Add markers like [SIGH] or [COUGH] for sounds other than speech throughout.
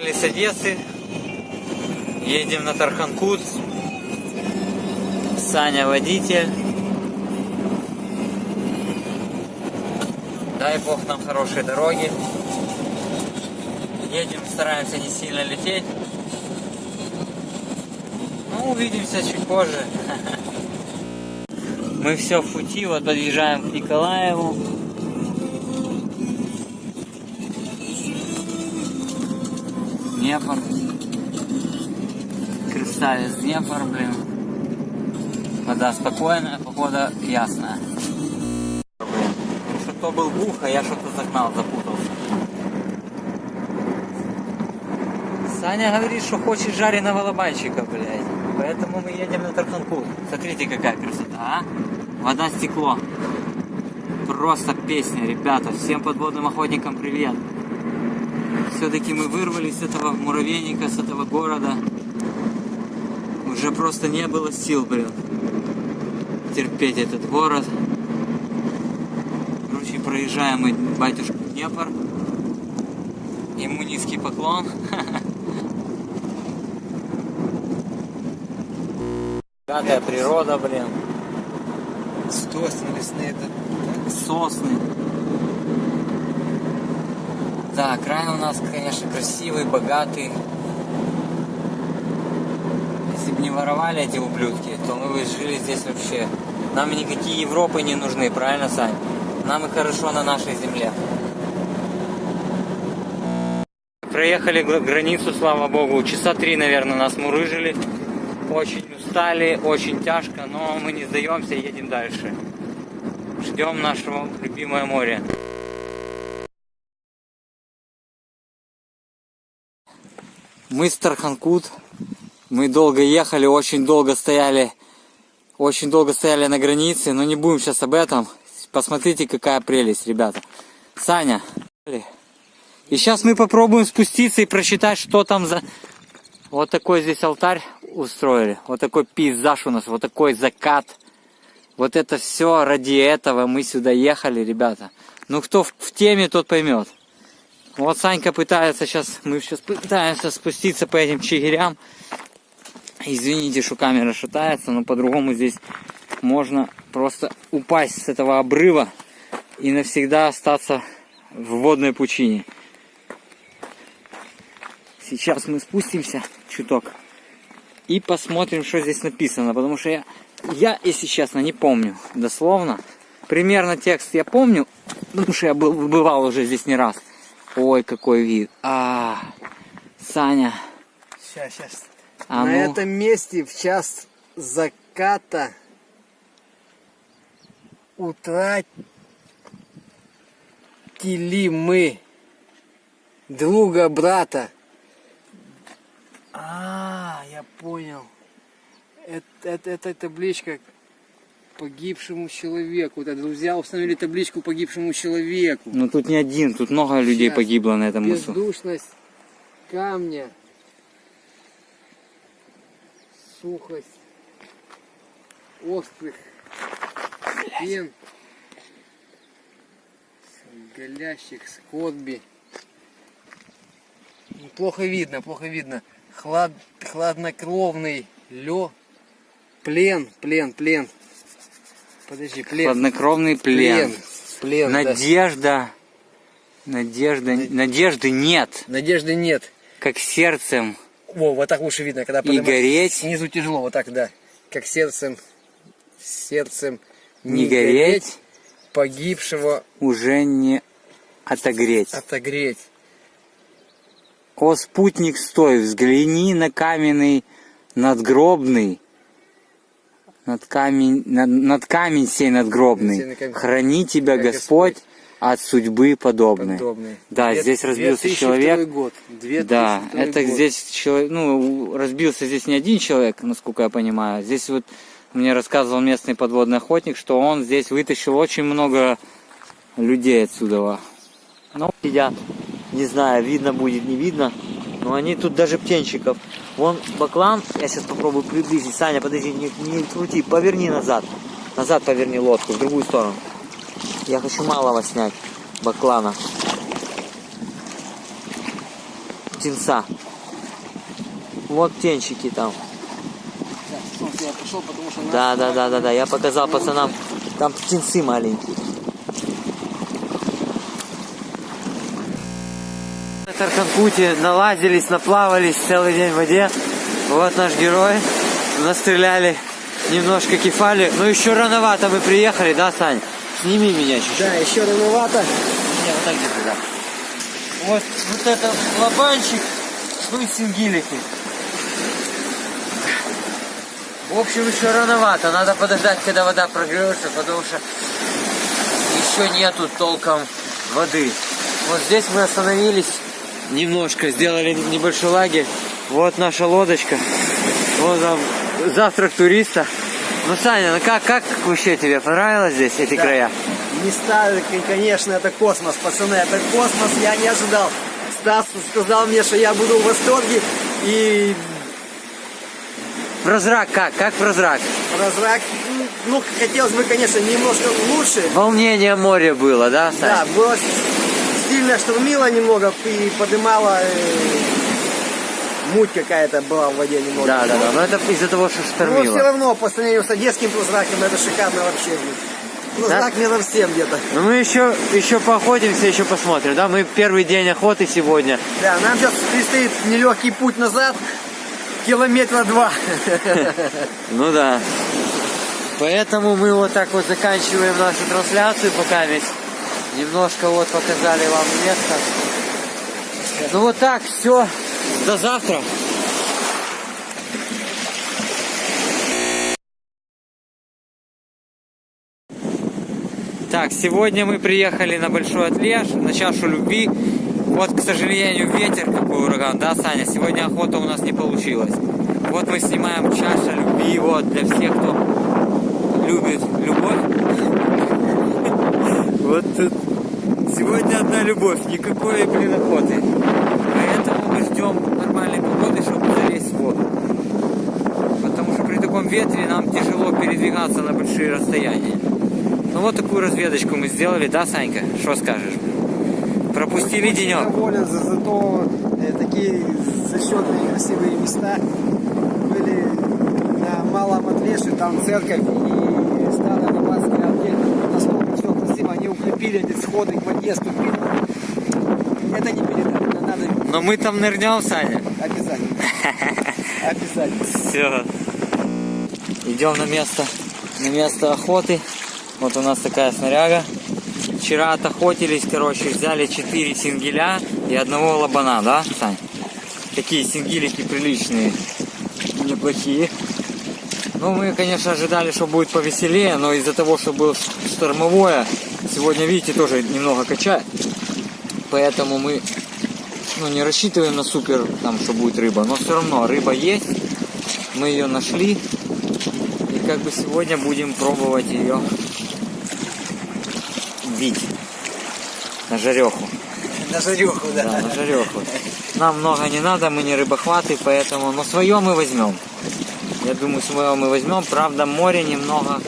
С Одессы едем на Тарханкут. Саня водитель. Дай бог нам хорошей дороги. Едем, стараемся не сильно лететь. Ну, увидимся чуть позже. [LAUGHS] Мы все в пути, вот подъезжаем к Николаеву. Днепр. Красавец Днепр, блин. Вода спокойная, погода ясная. Что то был бух, а я что-то загнал, запутался. Саня говорит, что хочет жареного лобайчика, блядь. Поэтому мы едем на Тарханкут. Смотрите, какая красота, а? Вода, стекло. Просто песня, ребята. Всем подводным охотникам привет. Все-таки мы вырвались с этого муравейника, с этого города. Уже просто не было сил, блин, терпеть этот город. Короче, проезжаем мы батюшку Днепр. Ему низкий поклон. [LAUGHS] Богатая природа, блин. Сосны лесные, да? Сосны. Да, край у нас, конечно, красивый, богатый. Если бы не воровали эти ублюдки, то мы бы жили здесь вообще. Нам никакие Европы не нужны, правильно, Сань? Нам и хорошо на нашей земле. Проехали гра- границу, слава богу. Часа три, наверное, нас мурыжили. Очень устали, очень тяжко, но мы не сдаемся, едем дальше. Ждем нашего любимое море. Мы с Тарханкут. Мы долго ехали, очень долго стояли. Очень долго стояли на границе, но не будем сейчас об этом. Посмотрите, какая прелесть, ребята. Саня. И сейчас мы попробуем спуститься и прочитать, что там за... Вот такой здесь алтарь устроили. Вот такой пейзаж у нас, вот такой закат. Вот это все ради этого мы сюда ехали, ребята. Ну, кто в теме, тот поймет. Вот Санька пытается сейчас, мы сейчас пытаемся спуститься по этим чигирям. Извините, что камера шатается, но по-другому здесь можно просто упасть с этого обрыва и навсегда остаться в водной пучине. Сейчас мы спустимся чуток и посмотрим, что здесь написано, потому что я, я, если честно, не помню дословно. Примерно текст я помню, потому что я был, бывал уже здесь не раз. Ой, какой вид. А, Саня. Сейчас, сейчас. А На ну. этом месте в час заката утратили мы друга брата. А, я понял. Это, это, это табличка погибшему человеку. Это друзья установили табличку погибшему человеку. Ну тут не один, тут много людей Щас. погибло на этом мысу. Бездушность камня. Сухость острых стен. Голящих скотби. Плохо видно, плохо видно. Хлад, хладнокровный лё. Плен, плен, плен. Подожди, плен. Хладнокровный плен. Плен, да. Надежда. Надежда. Надежды нет. Надежды нет. Как сердцем Во, вот так лучше видно, когда и гореть. Снизу тяжело, вот так, да. Как сердцем, сердцем Не гореть. погибшего уже не отогреть. отогреть. О, спутник, стой, взгляни на каменный надгробный, над камень, над, над камень сей надгробный. Храни тебя Господь от судьбы подобной. Да, Две- здесь разбился 2002 человек. Год. 2002 Да, это год. здесь человек, ну, разбился здесь не один человек, насколько я понимаю. Здесь вот мне рассказывал местный подводный охотник, что он здесь вытащил очень много людей отсюда. Ну, сидят. Не знаю, видно будет, не видно. Но они тут даже птенчиков. Вон баклан, я сейчас попробую приблизить. Саня, подожди, не, не крути, поверни назад. Назад поверни лодку, в другую сторону. Я хочу малого снять, баклана. птенца. Вот птенчики там. Да, да, да, да, да. Я показал пацанам. Там птенцы маленькие. На Тарханкуте налазились, наплавались целый день в воде. Вот наш герой. Настреляли немножко кефали. Но еще рановато мы приехали, да, Сань? Сними меня чуть-чуть. Да, еще рановато. Не, вот так держи, да. Вот, вот это лобанчик, ну и сингилики. В общем, еще рановато. Надо подождать, когда вода прогрется, потому что еще нету толком воды. Вот здесь мы остановились немножко, сделали небольшой лагерь. Вот наша лодочка. Вот там завтрак туриста. Ну, Саня, ну как, как вообще тебе понравилось здесь, эти Да. края? Места, конечно, это космос, пацаны, это космос, я не ожидал. Стас сказал мне, что я буду в восторге, и Прозрак как? Как прозрак? прозрак, ну, хотелось бы, конечно, немножко лучше. Волнение моря было, да, Сань? Да, было сильно штурмило немного и подымало, э, муть какая-то была в воде немного. Да, да, да. Но это из-за того, что Но штормило. все равно, по сравнению с одесским прозраком, это шикарно вообще. Прозрак метров семь где-то. Ну мы еще, еще поохотимся, еще посмотрим, да? Мы первый день охоты сегодня. Да, нам сейчас предстоит нелегкий путь назад, километра два. [LAUGHS] Ну да. Поэтому мы вот так вот заканчиваем нашу трансляцию пока ведь. Немножко вот показали вам место. Ну вот так, все. До завтра. Так, сегодня мы приехали на Большой Отлеж, на чашу любви. Вот, к сожалению, ветер какой ураган, да, Саня? Сегодня охота у нас не получилась. Вот мы снимаем чаша любви, вот, для всех, кто любит любовь. Вот тут сегодня одна любовь, никакой, блин, охоты. Поэтому мы ждем нормальной погоды, чтобы залезть в воду. Потому что при таком ветре нам тяжело передвигаться на большие расстояния. Ну вот такую разведочку мы сделали, да, Санька? Что скажешь? Пропустили денек. Доволен, за, зато э, такие зачетные красивые места были на Малом Отлеше, там церковь и стадо рыбацкое отдельно. Насколько все эти сходы к воде, ступили. Это не передать, надо Но мы там нырнем, Саня. обязательно. [LAUGHS] Обязательно. Все. Идем на место, на место охоты. Вот у нас такая снаряга. Вчера отохотились, короче, взяли 4 сингеля и одного лобана, да, Сань? Такие сингелики приличные, неплохие. Ну, мы, конечно, ожидали, что будет повеселее, но из-за того, что было штормовое, сегодня, видите, тоже немного качает. Поэтому мы ну, не рассчитываем на супер, там, что будет рыба, но все равно рыба есть. Мы ее нашли. И как бы сегодня будем пробовать ее бить на жареху. На жареху, Да, на жареху. Нам много не надо, мы не рыбохваты, поэтому, но свое мы возьмем. Я думаю, свое мы возьмем. Правда, море немного,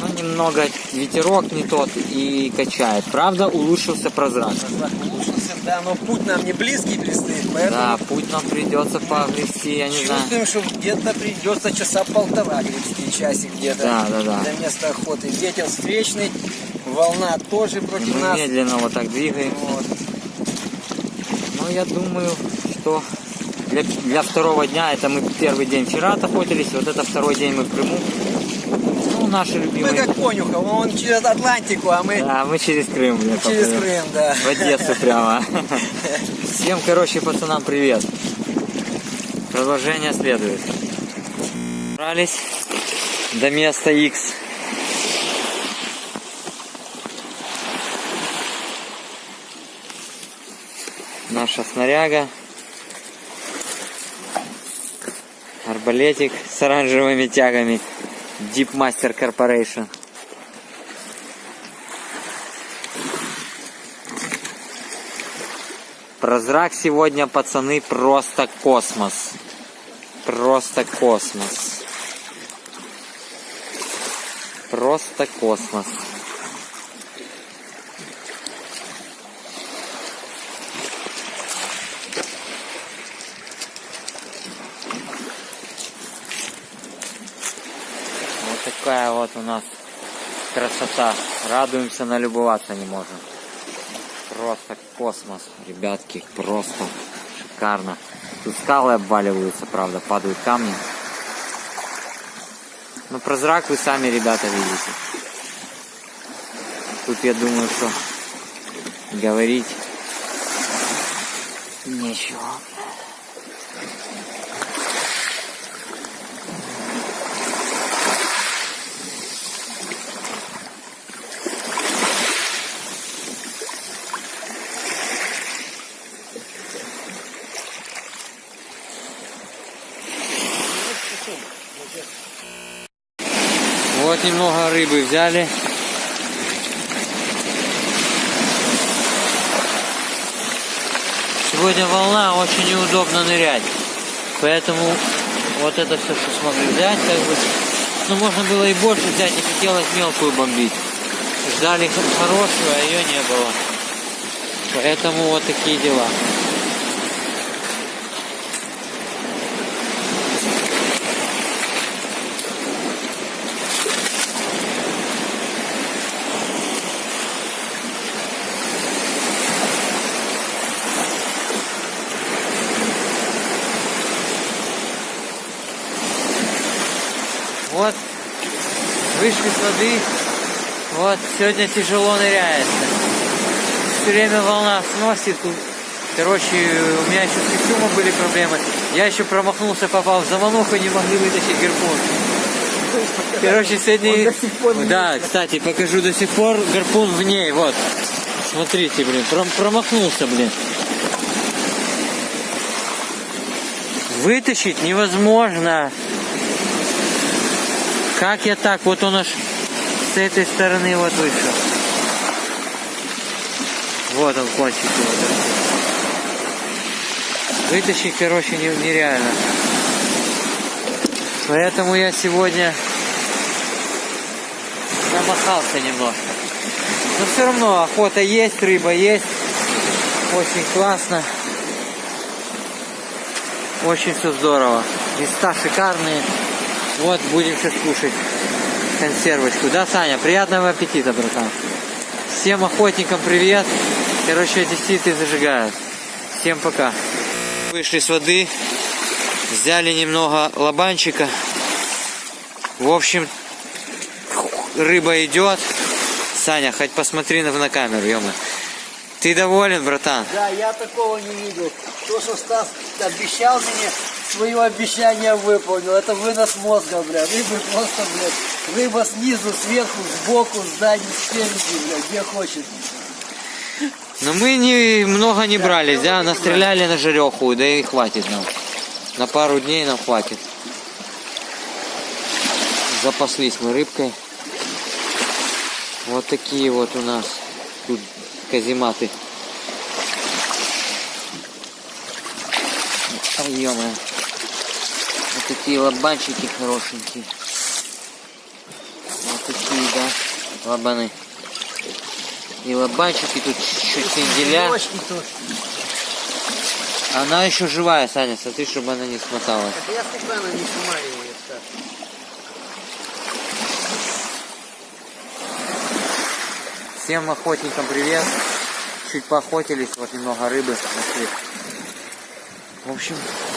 ну, немного ветерок не тот и качает. Правда, улучшился прозрак. Улучшился, да, но путь нам не близкий предстоит, поэтому Да, путь нам придется погрести, я не знаю. чувствуем, что где-то придется часа полтора гребсти, часик где-то. Да, да, да. Для места охоты. Ветер встречный, волна тоже против Мы нас. медленно вот так двигаем. Вот. Ну, я думаю, что для, для второго дня, это мы первый день вчера охотились, вот это второй день мы в Крыму. Ну, наши Мы любимые. как конюха, он через Атлантику, а мы Да, мы через Крым. я через. Крым, да. В Одессу прямо. Всем, короче, пацанам привет. Продолжение следует. Добрались до места X. Наша снаряга. Арбалетик с оранжевыми тягами. Deep Master Corporation. Прозрак сегодня, пацаны, просто космос. Просто космос. Просто космос. Такая вот у нас красота. Радуемся, налюбоваться не можем. Просто космос, ребятки, просто шикарно. Тут скалы обваливаются, правда, падают камни. Но прозрак вы сами, ребята, видите. Тут я думаю, что говорить нечего. Вот немного рыбы взяли. Сегодня волна, очень неудобно нырять. Поэтому вот это все, что смогли взять, как бы. Ну, можно было и больше взять, не хотелось мелкую бомбить. Ждали хорошую, а ее не было. Поэтому вот такие дела. Вот, вышли с воды. Вот, сегодня тяжело ныряется. Все время волна сносит. Короче, у меня еще с костюмом были проблемы. Я еще промахнулся, попал в замануху, не могли вытащить гарпун. Короче, сегодня... Да, кстати, покажу до сих пор гарпун в ней, вот. Смотрите, блин, пром- промахнулся, блин. Вытащить невозможно. Как я так? Вот он аж с этой стороны вот вышел. Вот он кончик его. Вытащить, короче, не- нереально. Поэтому я сегодня замахался немножко. Но все равно охота есть, рыба есть. Очень классно. Очень все здорово. Места шикарные. Вот, будем сейчас кушать консервочку. Да, Саня? Приятного аппетита, братан. Всем охотникам привет. Короче, одесситы зажигают. Всем пока. Вышли с воды. Взяли немного лобанчика. В общем, рыба идет. Саня, хоть посмотри на, на камеру, ё Ты доволен, братан? Да, я такого не видел. То, что Стас обещал мне, свое обещание выполнил. Это вынос мозга, бля. Рыбы просто, блядь. Рыба снизу, сверху, сбоку, сзади, спереди, блядь, где хочет. Но мы не, много не брались, да? Настреляли на жареху, да и хватит нам. На пару дней нам хватит. Запаслись мы рыбкой. Вот такие вот у нас тут казематы. Ай, ё Вот такие лобанчики хорошенькие. Вот такие, да, лобаны. И лобанчики тут чуть сенделя. Она еще живая, Саня, смотри, чтобы она не смоталась. Это я специально не снимаю ее. Всем охотникам привет. Чуть поохотились, вот немного рыбы нашли. В общем,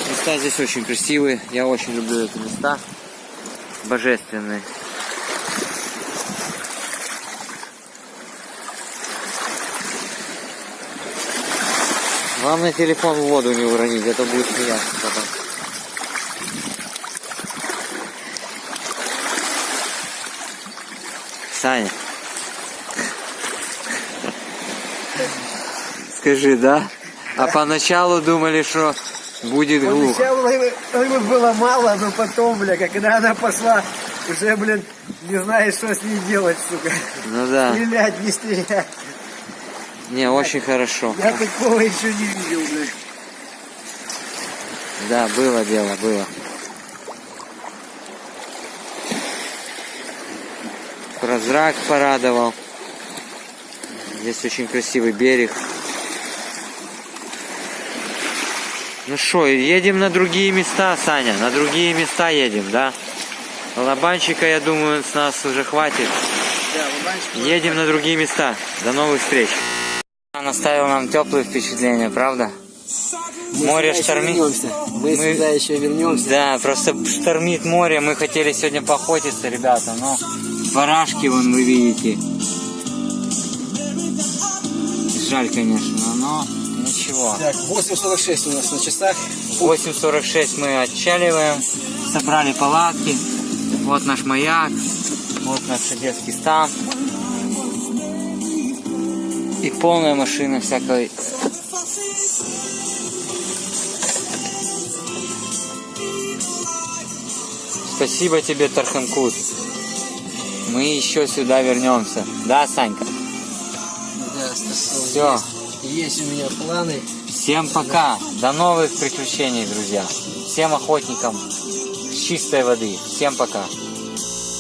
места здесь очень красивые. Я очень люблю эти места. Божественные. Главное телефон в воду не уронить, это будет смеяться потом. Саня. Скажи, да? А поначалу думали, что будет глухо. Рыбы, рыбы было мало, но потом, бля, когда она пошла, уже, блин, не знаешь, что с ней делать, сука. Ну да. Стрелять, не стрелять. Не, очень хорошо. Я такого еще не видел, блядь. Да, было дело, было. Прозрак порадовал. Здесь очень красивый берег. Ну что, едем на другие места, Саня, на другие места едем, да? Лобанчика, я думаю, с нас уже хватит. Да. Едем на другие места. До новых встреч. Он оставил нам теплые впечатления, правда? Мы Море штормит. вернемся. Мы, Мы- сюда еще вернемся. Да, просто штормит море. Мы хотели сегодня поохотиться, ребята, но барашки вон вы видите. Жаль, конечно, но ничего. Так, 8.46 у нас на часах. 8.46 мы отчаливаем, собрали палатки. Вот наш маяк, вот наш детский стан. И полная машина всякой Спасибо тебе, Тарханкут. Мы еще сюда вернемся. Да, Санька? Да, Все. Есть у меня планы. Всем пока. До новых приключений, друзья. Всем охотникам чистой воды. Всем пока.